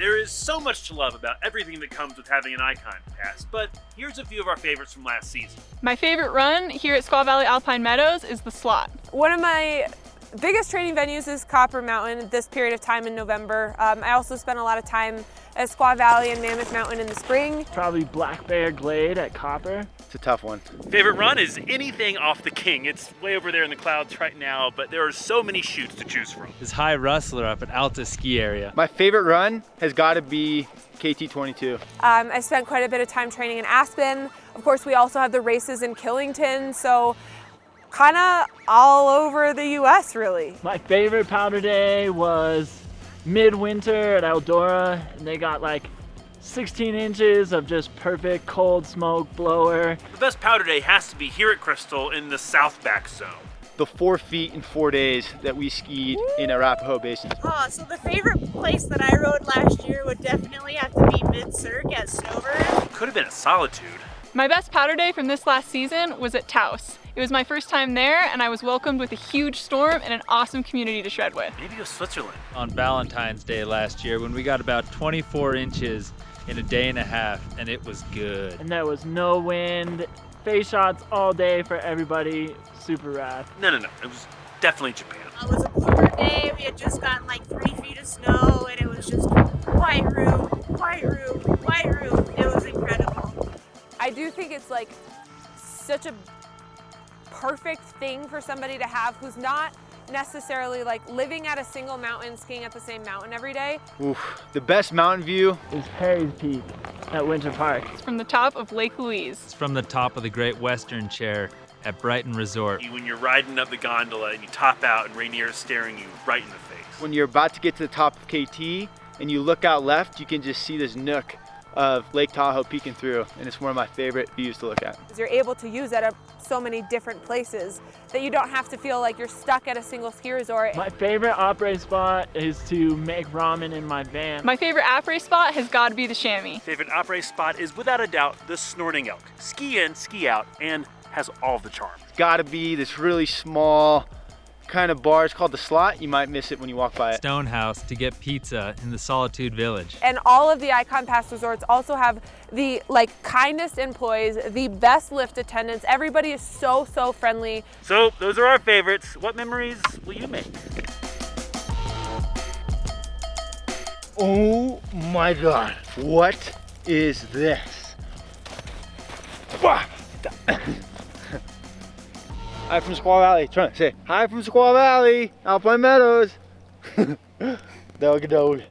There is so much to love about everything that comes with having an Icon Pass, but here's a few of our favorites from last season. My favorite run here at Squaw Valley Alpine Meadows is the slot. One of my biggest training venues is Copper Mountain this period of time in November. Um, I also spent a lot of time at Squaw Valley and Mammoth Mountain in the spring. Probably Black Bear Glade at Copper. It's a tough one. Favorite run is anything off the King. It's way over there in the clouds right now, but there are so many chutes to choose from. Is High Rustler up at Alta Ski Area. My favorite run has got to be KT22. Um, I spent quite a bit of time training in Aspen. Of course, we also have the races in Killington, so kind of all over the U.S. really. My favorite powder day was midwinter at Eldora. And they got like 16 inches of just perfect cold smoke blower. The best powder day has to be here at Crystal in the South Back Zone. The four feet in four days that we skied in Arapahoe Basin. Oh, so the favorite place that I rode last year would definitely have to be Mid-Cirque at Snowbird. Could have been a Solitude. My best powder day from this last season was at Taos. It was my first time there and I was welcomed with a huge storm and an awesome community to shred with. Maybe it was Switzerland. On Valentine's Day last year when we got about 24 inches in a day and a half and it was good. And there was no wind. Face shots all day for everybody. Super rad. No, no, no. It was definitely Japan. It was a bluebird day. We had just gotten like three feet of snow and it was just it's like such a perfect thing for somebody to have who's not necessarily like living at a single mountain, skiing at the same mountain every day. Oof. The best mountain view is Harry's Peak at Winter Park. It's from the top of Lake Louise. It's from the top of the Great Western Chair at Brighton Resort. When you're riding up the gondola and you top out and Rainier is staring you right in the face. When you're about to get to the top of KT and you look out left, you can just see this nook of Lake Tahoe peeking through and it's one of my favorite views to look at. You're able to use it at so many different places that you don't have to feel like you're stuck at a single ski resort. My favorite après spot is to make ramen in my van. My favorite après spot has got to be the chamois. Favorite après spot is without a doubt the Snorting Elk. Ski in, ski out, and has all the charm. It's gotta be this really small kind of bar. It's called the Slot. You might miss it when you walk by it. Stonehouse to get pizza in the Solitude Village. And all of the Icon Pass resorts also have the like kindest employees, the best lift attendants. Everybody is so, so friendly. So those are our favorites. What memories will you make? Oh my God. What is this? Hi from Squaw Valley. Trying to say hi from Squaw Valley, Alpine Meadows. Dog dog.